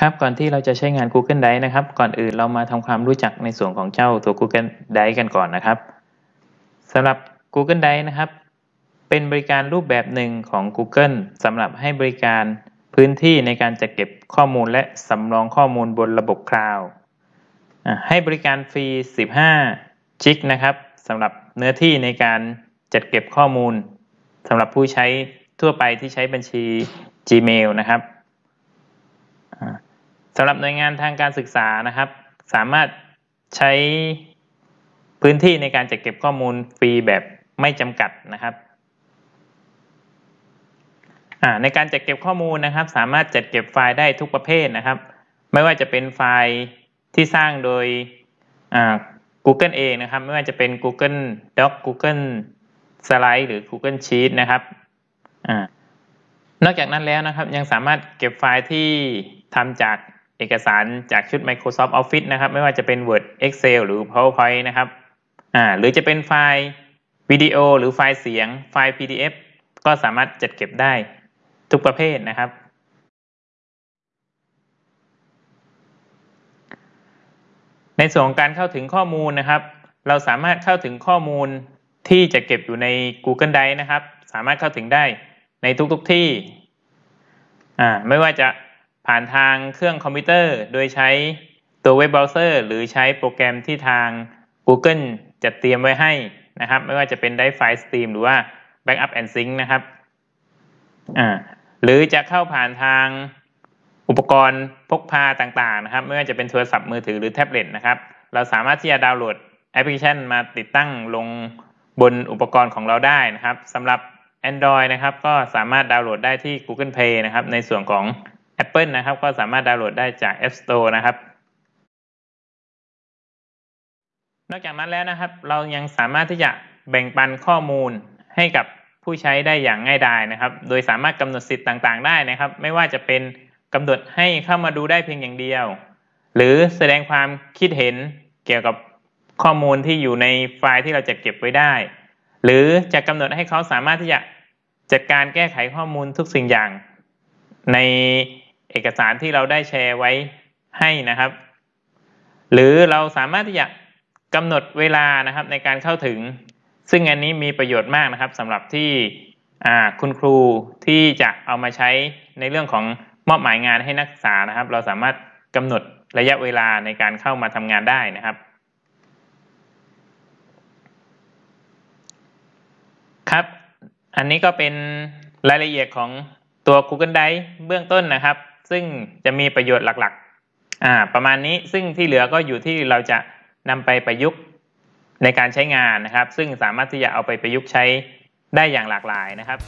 ครับก่อนที่เราจะใช้งาน Google Drive นะครับ ก่อนอื่นเรามาทำความรู้จักในส่วนของเจ้าตัว Google Drive กันก่อนนะครับสำหรับ Google Drive นะครับ เป็นบริการรูปแบบหนึ่งของ Google สำหรับให้บริการพื้นที่ในการจัดเก็บข้อมูลและสำรองข้อมูลบนระบบคลาวด์ให้บริการฟรี 15 จิกนะครับสำหรับเนื้อที่ในการจัดเก็บข้อมูลสำหรับผู้ใช้ทั่วไปที่ใช้บัญชี Gmail นะครับ สำหรับหน่วยงานทางการศึกษานะครับ สามารถใช้พื้นที่ในการจัดเก็บข้อมูลฟรีแบบไม่จำกัดนะครับในการจัดเก็บข้อมูลนะครับ สามารถจัดเก็บไฟล์ได้ทุกประเภทนะครับ ไม่ว่าจะเป็นไฟล์ที่สร้างโดย Google เองนะครับ ไม่ว่าจะเป็น Google Doc Google Slide หรือ Google Sheet นะครับอนอกจากนั้นแล้วนะครับยังสามารถเก็บไฟล์ที่ทำจาก เอกสารจากชุด Microsoft Office นะครับ ไม่ว่าจะเป็น Word Excel หรือ PowerPoint นะครับอ่าหรือจะเป็นไฟล์วิดีโอ หรือไฟล์เสียงไฟล์ PDF ก็สามารถจัดเก็บได้ทุกประเภทนะครับ ในส่วนของการเข้าถึงข้อมูลนะครับ เราสามารถเข้าถึงข้อมูลที่จะเก็บอยู่ใน Google Drive นะครับ สามารถเข้าถึงได้ในทุกๆที่อ่าไม่ว่าจะ ผ่านทางเครื่องคอมพิวเตอร์ โดยใช้ตัวเว็บเบราว์เซอร์ หรือใช้โปรแกรมที่ทาง Google จัดเตรียมไว้ให้นะครับ ไม่ว่าจะเป็น Drive File Stream หรือว่า Backup and Sync นะครับอ่าหรือจะเข้าผ่านทางอุปกรณ์พกพาต่างๆนะครับ ไม่ว่าจะเป็นโทรศัพท์มือถือหรือแท็บเล็ตนะครับ เราสามารถที่จะดาวน์โหลดแอปพลิเคชันมาติดตั้งลงบนอุปกรณ์ของเราได้นะครับสำหรับ Android นะครับ ก็สามารถดาวน์โหลดได้ที่ Google Play นะครับ ในส่วนของ Apple นะครับ ก็สามารถดาวน์โหลดได้จาก App Store นะครับ นอกจากนั้นแล้วนะครับ เรายังสามารถที่จะแบ่งปันข้อมูลให้กับผู้ใช้ได้อย่างง่ายดายนะครับ โดยสามารถกำหนดสิทธิ์ต่างๆ ได้นะครับ ไม่ว่าจะเป็นกำหนดให้เข้ามาดูได้เพียงอย่างเดียว หรือแสดงความคิดเห็นเกี่ยวกับข้อมูลที่อยู่ในไฟล์ที่เราจะเก็บไว้ได้ หรือจะกำหนดให้เขาสามารถที่จะจัดการแก้ไขข้อมูลทุกสิ่งอย่าง ใน เอกสารที่เราได้แชร์ไว้ให้นะครับ หรือเราสามารถที่จะกำหนดเวลานะครับในการเข้าถึง ซึ่งอันนี้มีประโยชน์มากนะครับสำหรับที่คุณครูที่จะเอามาใช้ในเรื่องของมอบหมายงานให้นักศึกษานะครับ เราสามารถกำหนดระยะเวลาในการเข้ามาทำงานได้นะครับ ครับ อันนี้ก็เป็นรายละเอียดของตัว Google Drive เบื้องต้นนะครับ ซึ่งจะมีประโยชน์หลักๆอ่าประมาณนี้ซึ่งที่เหลือก็อยู่ที่เราจะนำไปประยุกต์ในการใช้งานนะครับ ซึ่งสามารถที่จะเอาไปประยุกต์ใช้ได้อย่างหลากหลายนะครับ